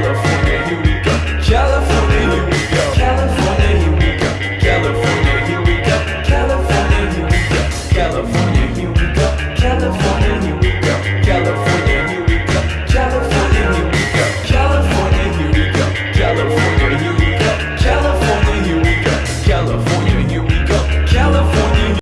yellow